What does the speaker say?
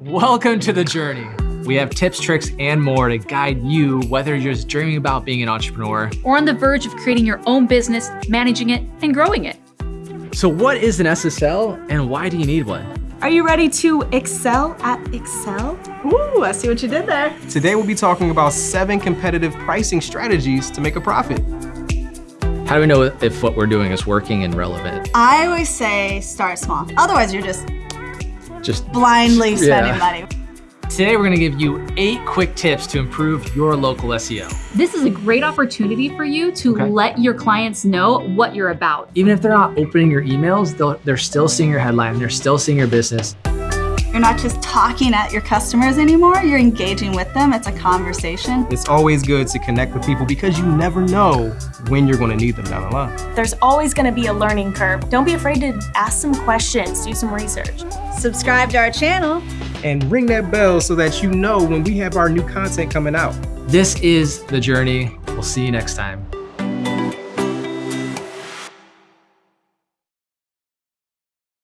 Welcome to The Journey. We have tips, tricks, and more to guide you whether you're just dreaming about being an entrepreneur or on the verge of creating your own business, managing it, and growing it. So what is an SSL and why do you need one? Are you ready to excel at Excel? Ooh, I see what you did there. Today we'll be talking about seven competitive pricing strategies to make a profit. How do we know if what we're doing is working and relevant? I always say start small. Otherwise, you're just just blindly spending yeah. money. Today, we're gonna give you eight quick tips to improve your local SEO. This is a great opportunity for you to okay. let your clients know what you're about. Even if they're not opening your emails, they're still seeing your headline, they're still seeing your business. You're not just talking at your customers anymore, you're engaging with them. It's a conversation. It's always good to connect with people because you never know when you're going to need them down the line. There's always going to be a learning curve. Don't be afraid to ask some questions, do some research. Subscribe to our channel. And ring that bell so that you know when we have our new content coming out. This is The Journey. We'll see you next time.